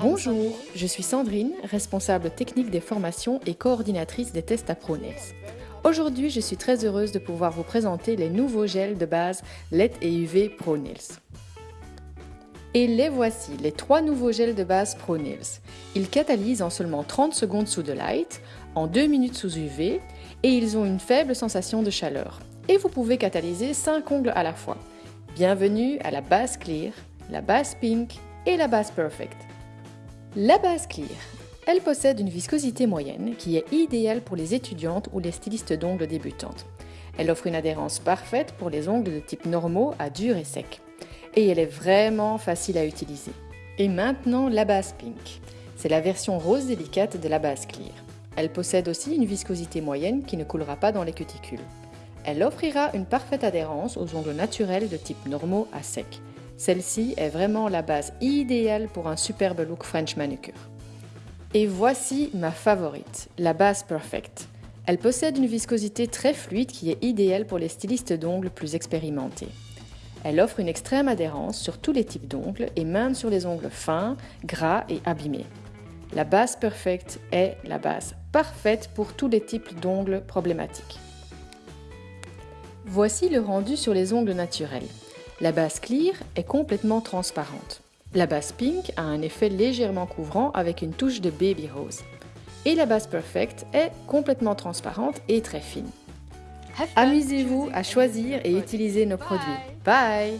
Bonjour, je suis Sandrine, responsable technique des formations et coordinatrice des tests à ProNails. Aujourd'hui, je suis très heureuse de pouvoir vous présenter les nouveaux gels de base LED et UV ProNails. Et les voici, les trois nouveaux gels de base ProNails. Ils catalysent en seulement 30 secondes sous de light, en 2 minutes sous UV, et ils ont une faible sensation de chaleur. Et vous pouvez catalyser 5 ongles à la fois. Bienvenue à la base clear, la base pink et la base perfect. La base clear. Elle possède une viscosité moyenne qui est idéale pour les étudiantes ou les stylistes d'ongles débutantes. Elle offre une adhérence parfaite pour les ongles de type normaux à dur et sec. Et elle est vraiment facile à utiliser. Et maintenant la base pink. C'est la version rose délicate de la base clear. Elle possède aussi une viscosité moyenne qui ne coulera pas dans les cuticules. Elle offrira une parfaite adhérence aux ongles naturels de type normaux à sec. Celle-ci est vraiment la base idéale pour un superbe look French manucure. Et voici ma favorite, la base Perfect. Elle possède une viscosité très fluide qui est idéale pour les stylistes d'ongles plus expérimentés. Elle offre une extrême adhérence sur tous les types d'ongles et même sur les ongles fins, gras et abîmés. La base Perfect est la base parfaite pour tous les types d'ongles problématiques. Voici le rendu sur les ongles naturels. La base clear est complètement transparente. La base pink a un effet légèrement couvrant avec une touche de baby rose. Et la base perfect est complètement transparente et très fine. Amusez-vous à choisir et utiliser nos produits. Bye